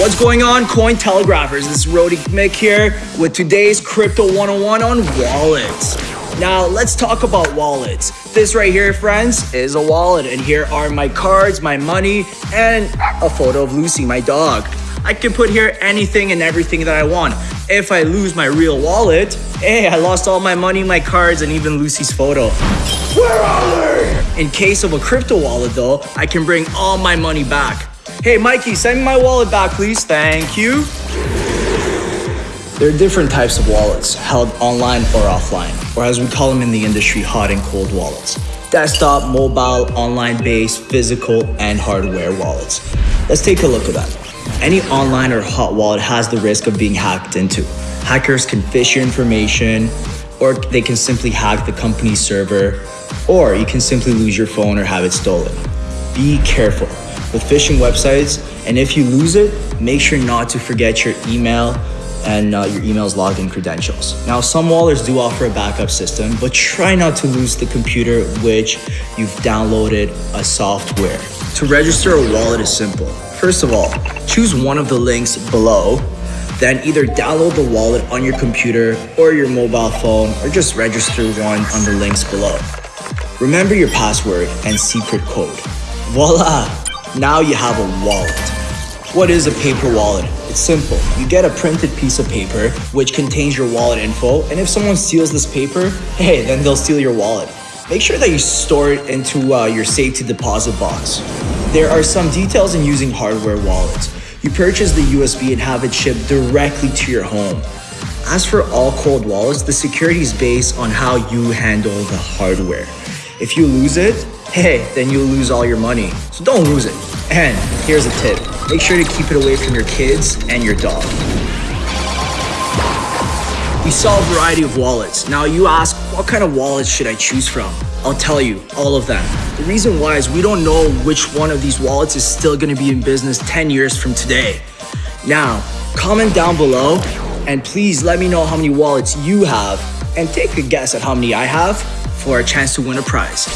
What's going on, Cointelegraphers? This is Rody Mick here with today's Crypto 101 on wallets. Now, let's talk about wallets. This right here, friends, is a wallet, and here are my cards, my money, and a photo of Lucy, my dog. I can put here anything and everything that I want. If I lose my real wallet, hey, I lost all my money, my cards, and even Lucy's photo. Where are they? In case of a crypto wallet though, I can bring all my money back. Hey, Mikey, send me my wallet back, please. Thank you. There are different types of wallets, held online or offline, or as we call them in the industry, hot and cold wallets. Desktop, mobile, online-based, physical, and hardware wallets. Let's take a look at that. Any online or hot wallet has the risk of being hacked into. Hackers can phish your information, or they can simply hack the company's server, or you can simply lose your phone or have it stolen. Be careful with phishing websites. And if you lose it, make sure not to forget your email and uh, your email's login credentials. Now, some wallets do offer a backup system, but try not to lose the computer which you've downloaded a software. To register a wallet is simple. First of all, choose one of the links below, then either download the wallet on your computer or your mobile phone, or just register one on the links below. Remember your password and secret code. Voila! Now you have a wallet. What is a paper wallet? It's simple. You get a printed piece of paper which contains your wallet info and if someone steals this paper, hey, then they'll steal your wallet. Make sure that you store it into uh, your safety deposit box. There are some details in using hardware wallets. You purchase the USB and have it shipped directly to your home. As for all cold wallets, the security is based on how you handle the hardware. If you lose it, hey, then you'll lose all your money. So don't lose it. And here's a tip. Make sure to keep it away from your kids and your dog. We sell a variety of wallets. Now you ask, what kind of wallets should I choose from? I'll tell you, all of them. The reason why is we don't know which one of these wallets is still gonna be in business 10 years from today. Now, comment down below and please let me know how many wallets you have and take a guess at how many I have for a chance to win a prize.